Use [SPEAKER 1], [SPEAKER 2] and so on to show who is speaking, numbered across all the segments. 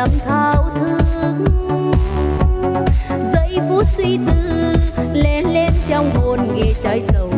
[SPEAKER 1] năm thao thức. Giây phút suy tư lên lên trong hồn nghe trái sầu.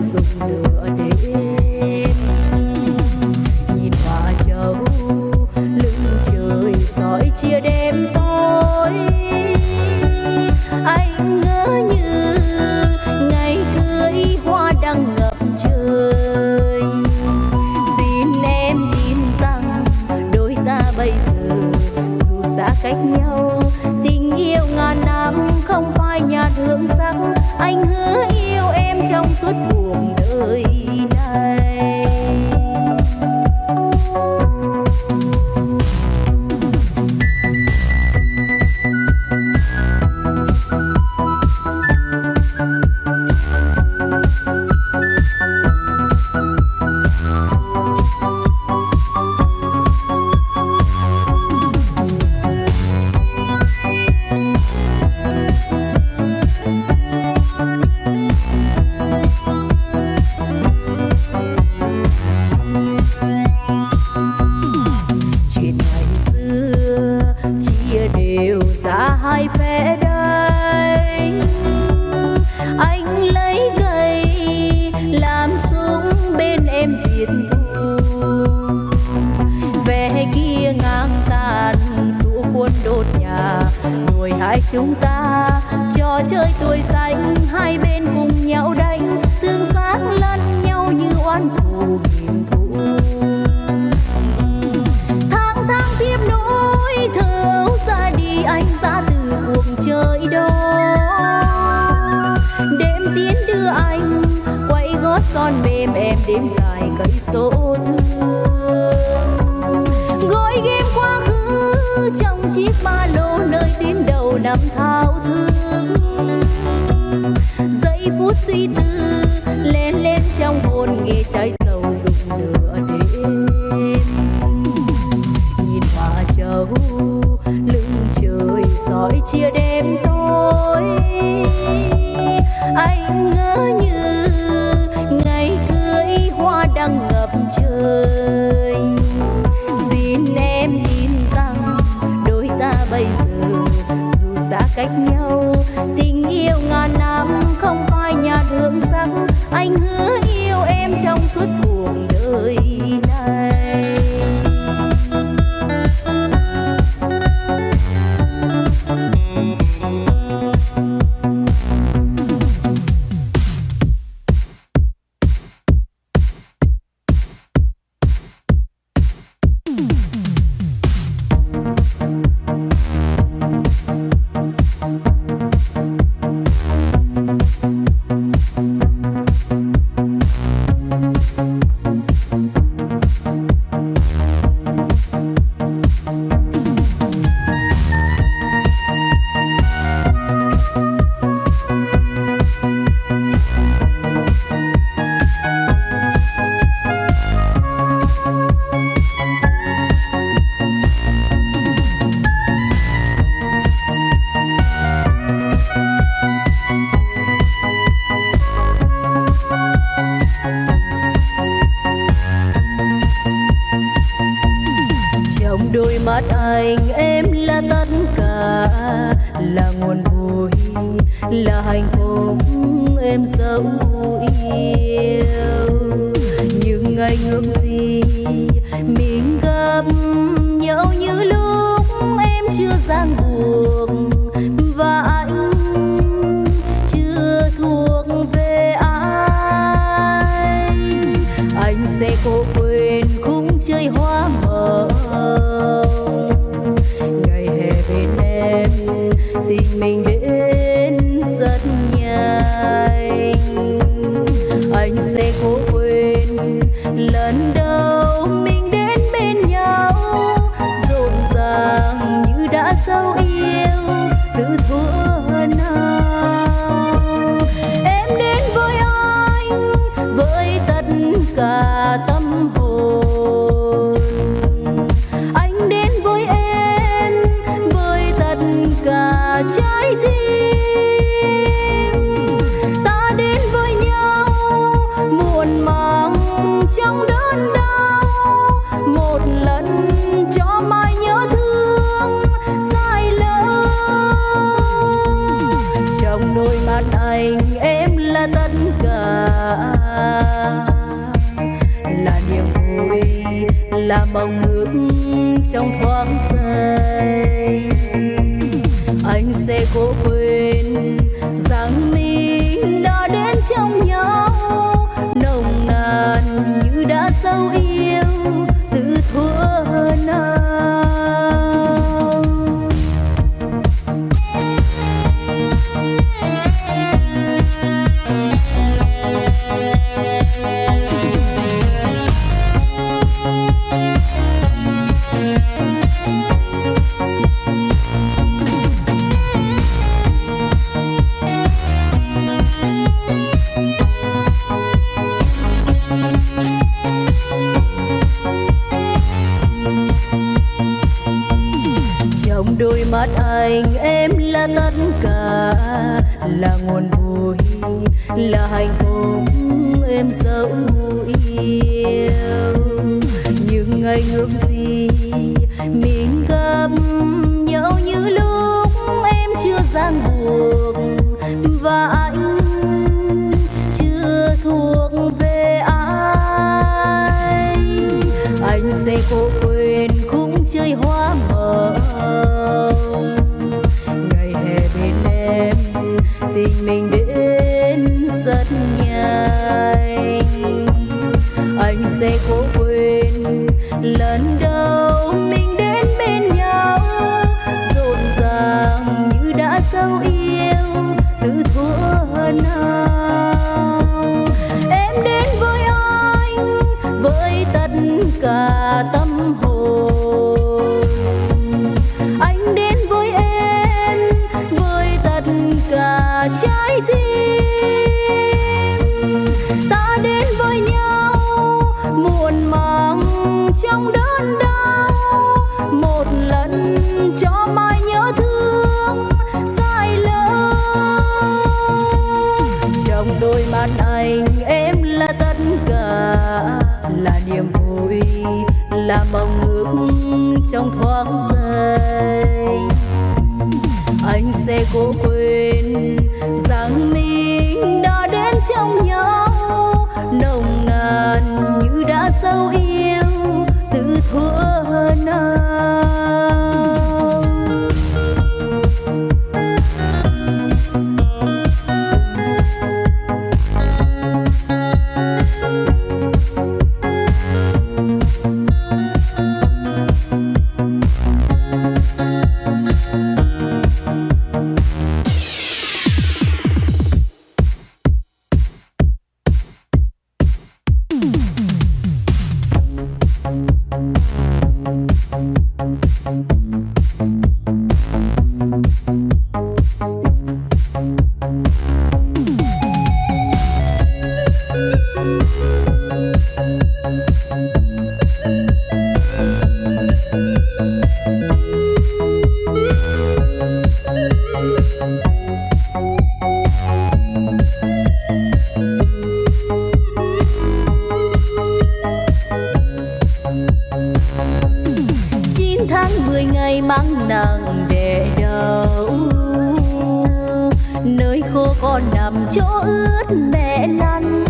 [SPEAKER 1] ướt mẹ lăn.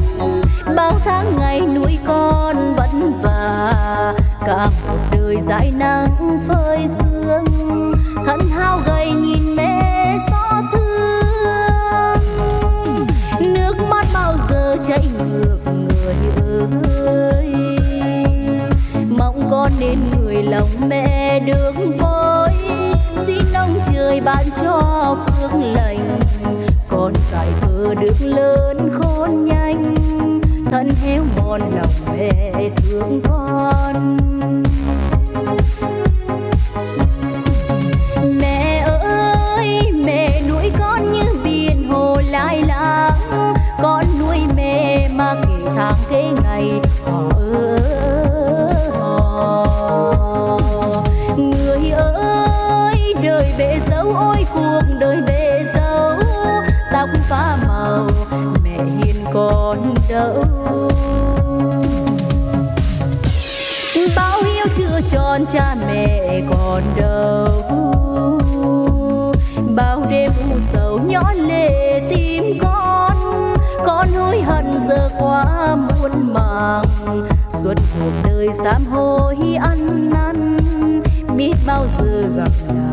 [SPEAKER 1] Bao tháng ngày nuôi con vất vả, cả cuộc đời dài nắng phơi sương thân hao gầy nhìn mẹ xót thương. Nước mắt bao giờ chảy ngược, người ơi. Mong con nên người lòng mẹ sám hối ăn năn biết bao giờ gặp lại.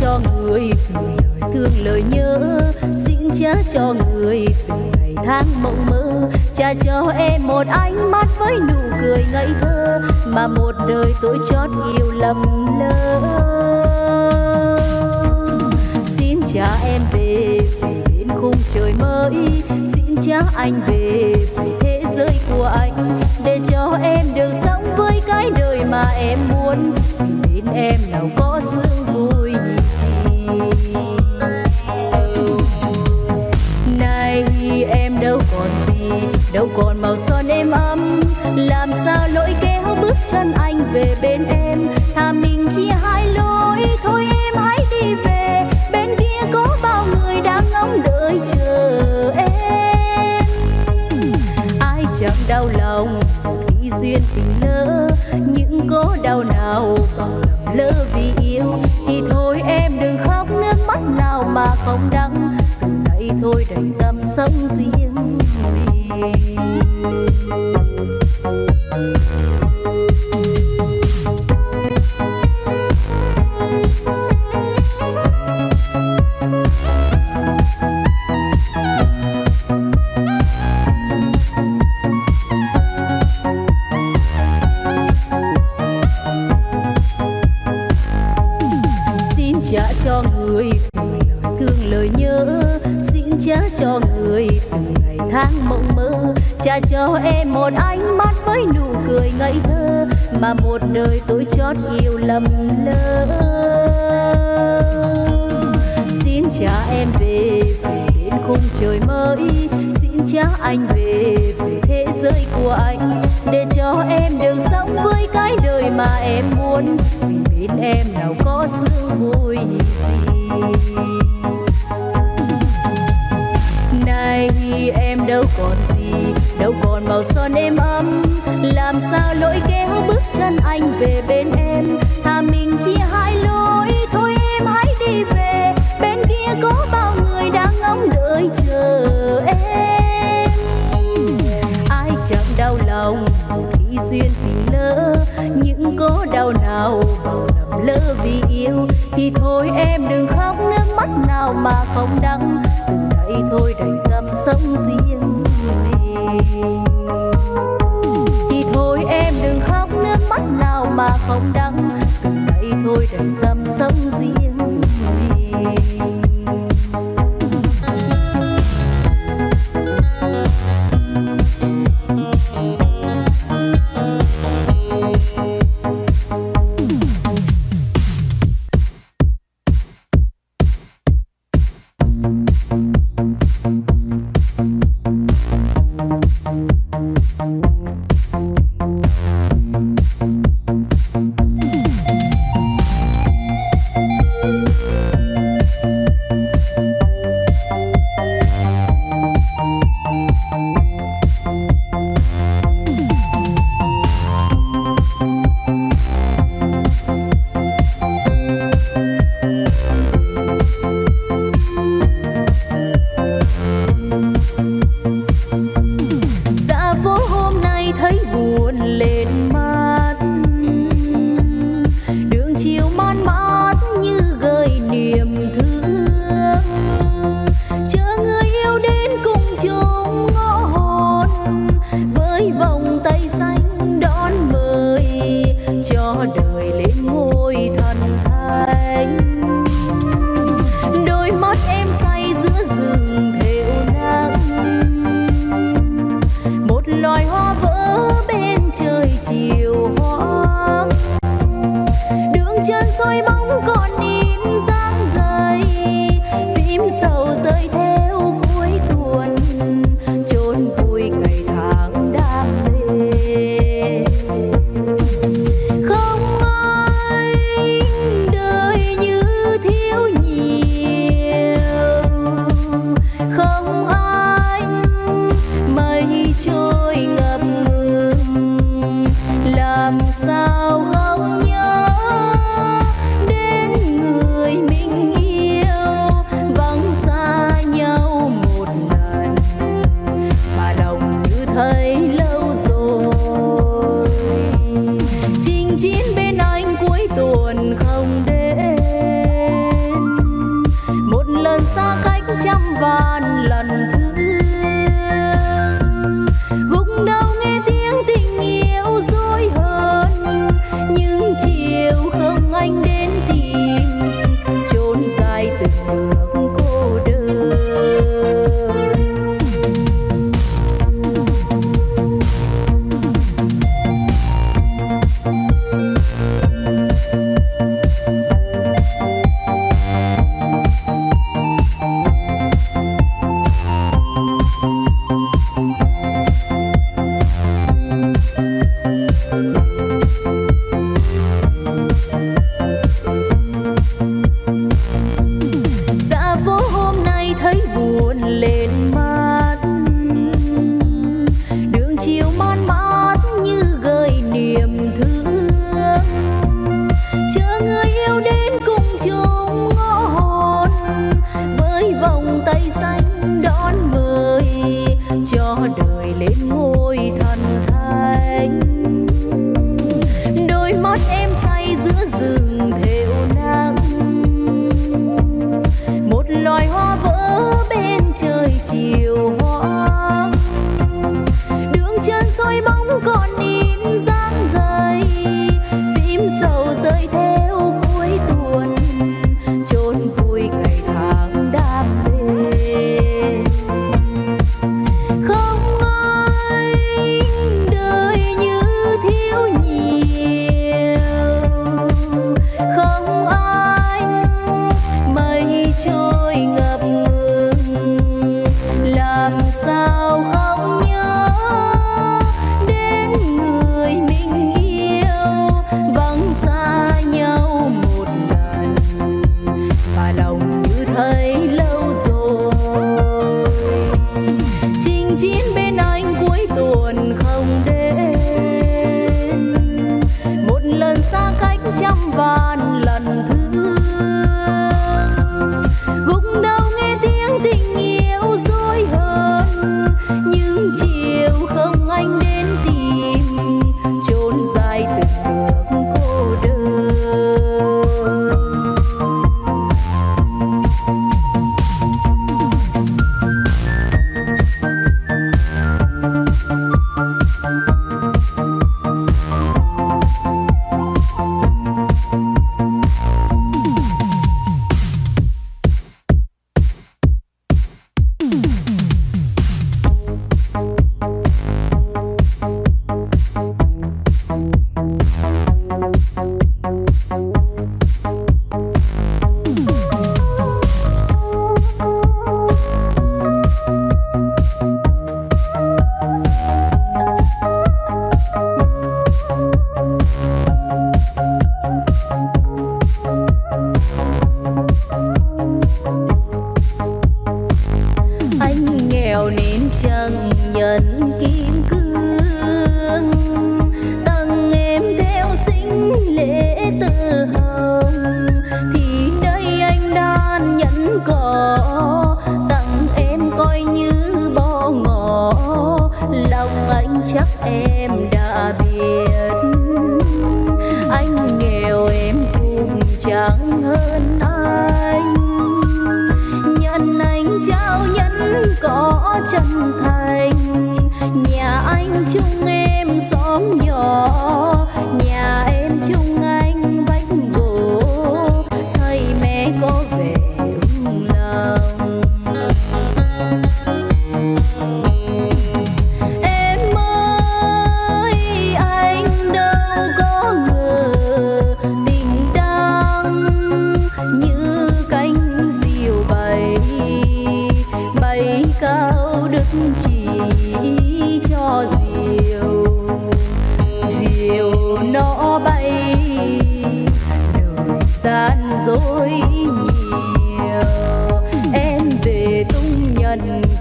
[SPEAKER 1] cho người về thương lời nhớ. Xin cha cho người về ngày tháng mộng mơ. Cha cho em một ánh mắt với nụ cười ngây thơ, mà một đời tôi chót yêu lầm lỡ. Xin cha em về về bên khung trời mới. Xin cha anh về về thế giới của anh, để cho em được sống với cái đời mà em muốn. Bên em nào có sương vui. màu son êm ấm làm sao lỗi kéo bước chân anh về bên em? đường sống với cái đời mà em muốn. Vì bên em nào có sự vui gì. Nay em đâu còn gì, đâu còn màu son êm ấm. Làm sao lỗi kéo bước chân anh về bên em? Thà mình chia hai lối có đau nào vào lầm lỡ vì yêu. Thì thôi em đừng khóc nước mắt nào mà không đắng. Từ đây thôi đành tâm sống riêng thì thôi em đừng khóc nước mắt nào mà không đắng. Từ đây thôi đành tâm sống riêng mình.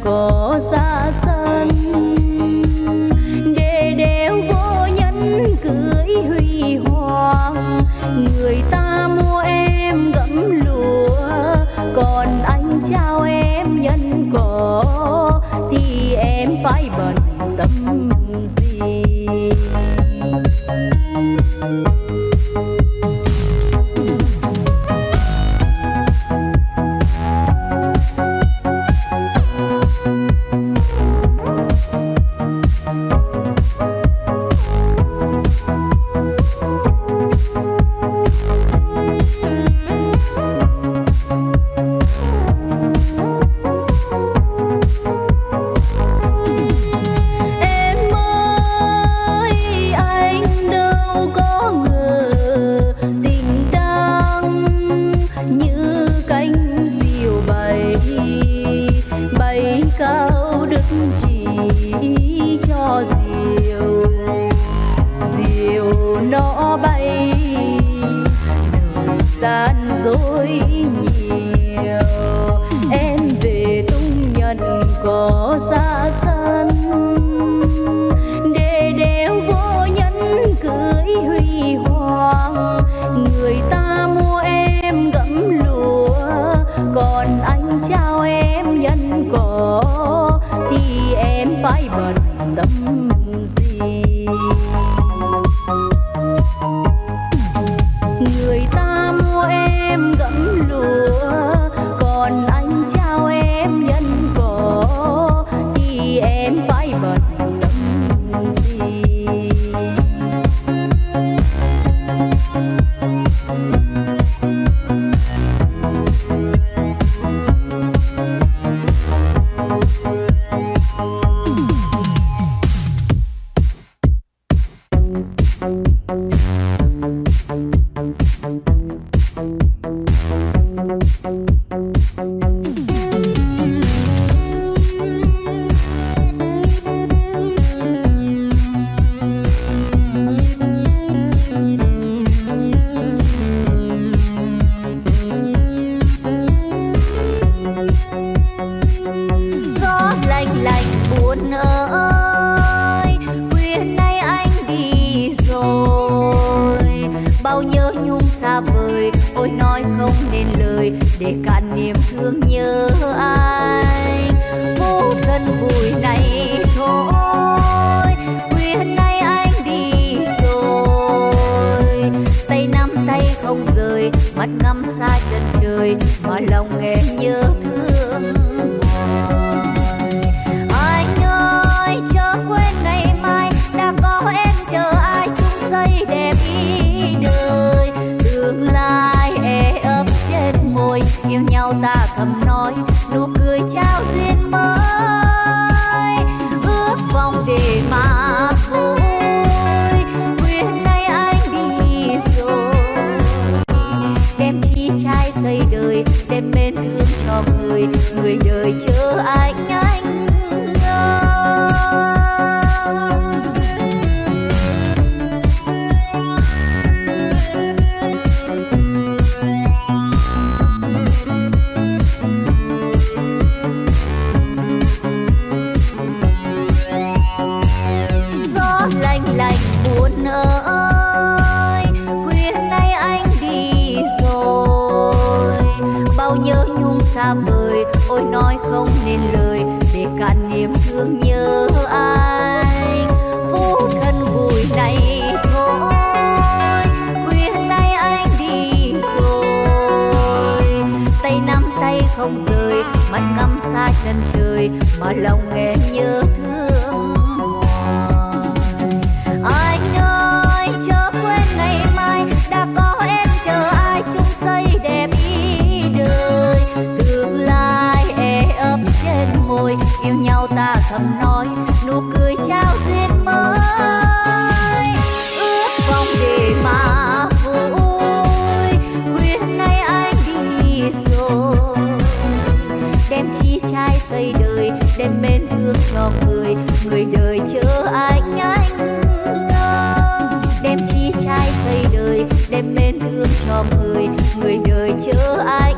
[SPEAKER 1] Có xa khuya nay chờ anh anh ra. Đem chi trai xây đời, đem mến thương cho người người đời chờ anh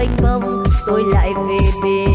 [SPEAKER 1] mênh mông bông tôi lại về bên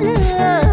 [SPEAKER 1] 乐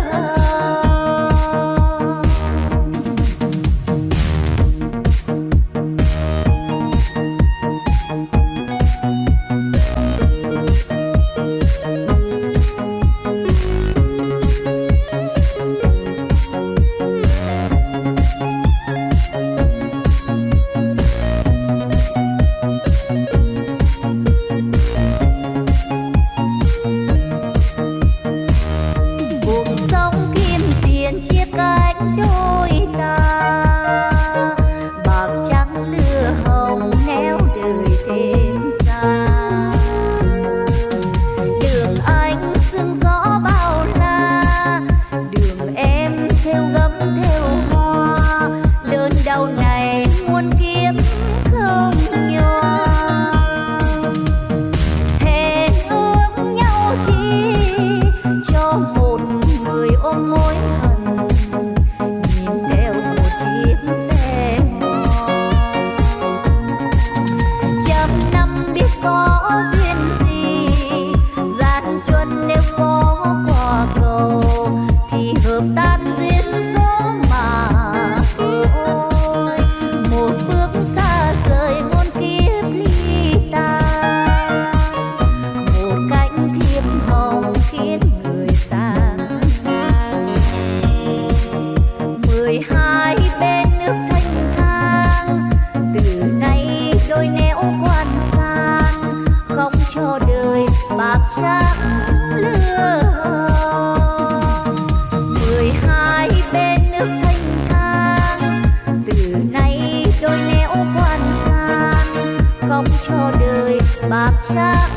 [SPEAKER 1] đời bạc trắng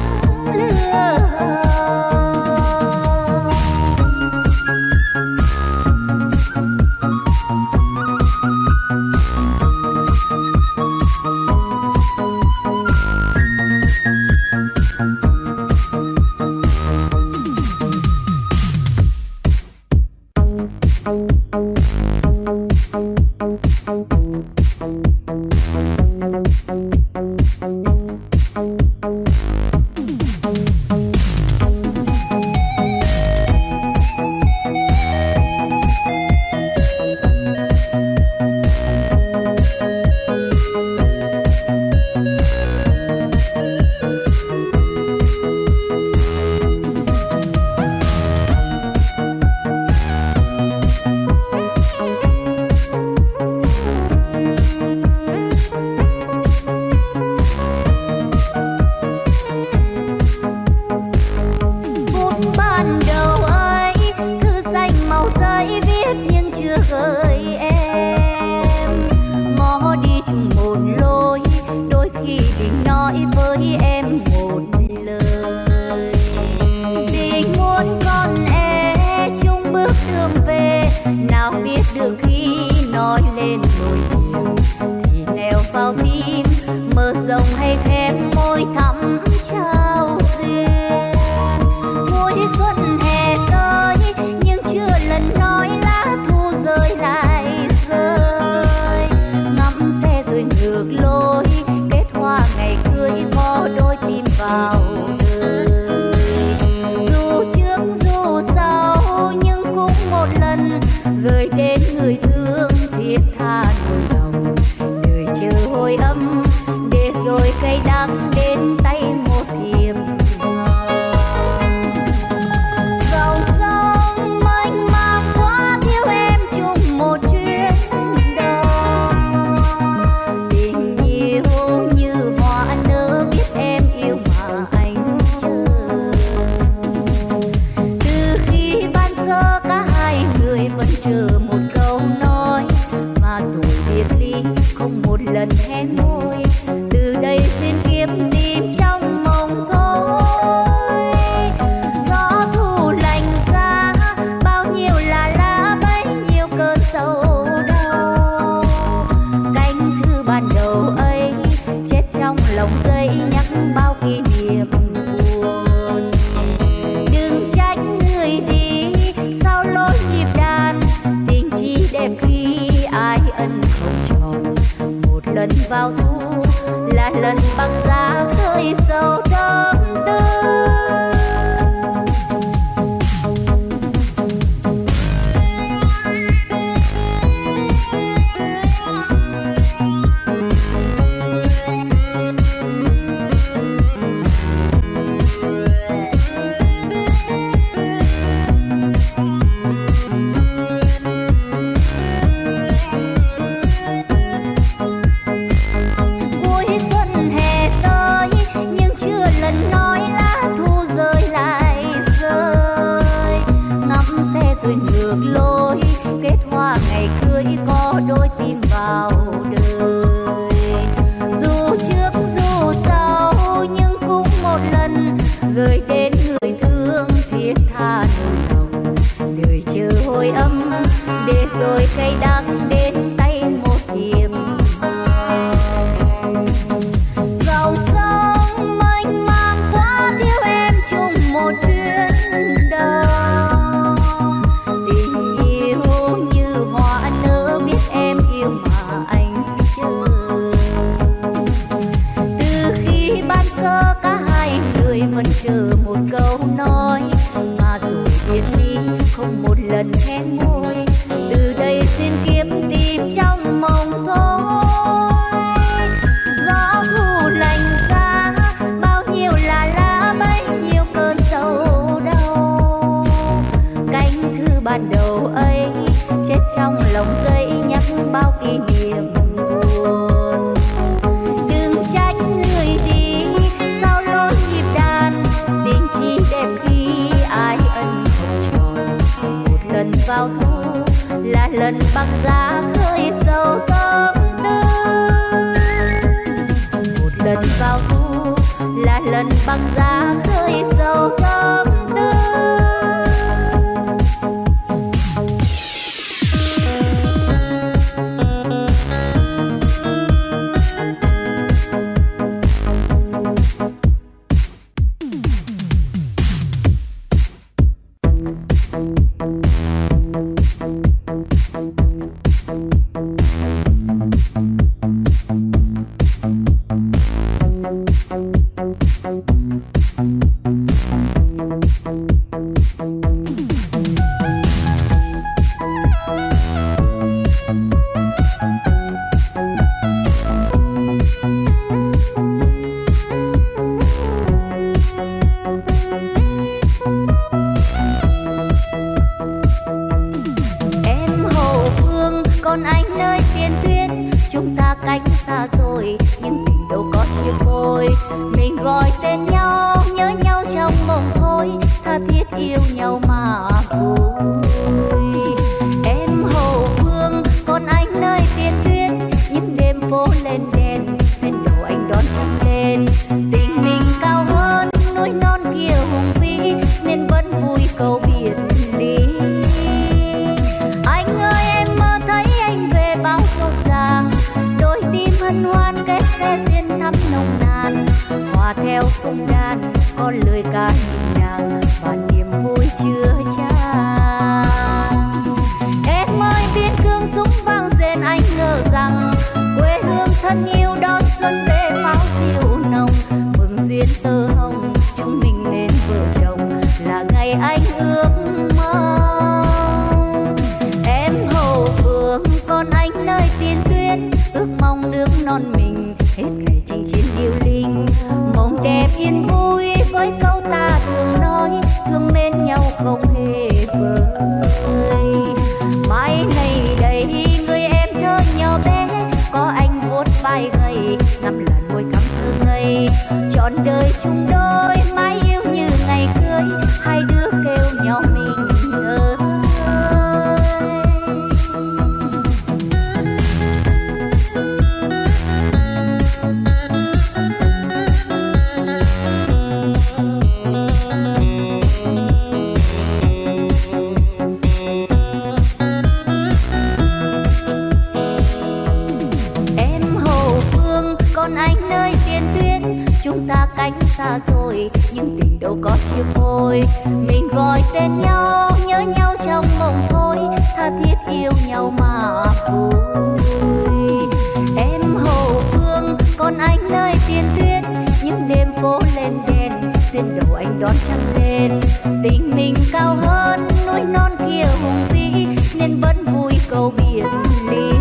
[SPEAKER 1] lửa hồng. ทา say down xa rồi nhưng tình đâu có chia phôi mình gọi tên nhau, nhớ nhau trong mộng thôi. Tha thiết yêu nhau mà vui. Em hậu phương, còn anh nơi tiền tuyến. Những đêm cố lên đèn tuyên đầu anh đón trăng lên. Tình mình cao hơn, núi non kia hùng vĩ, nên vẫn vui câu biệt ly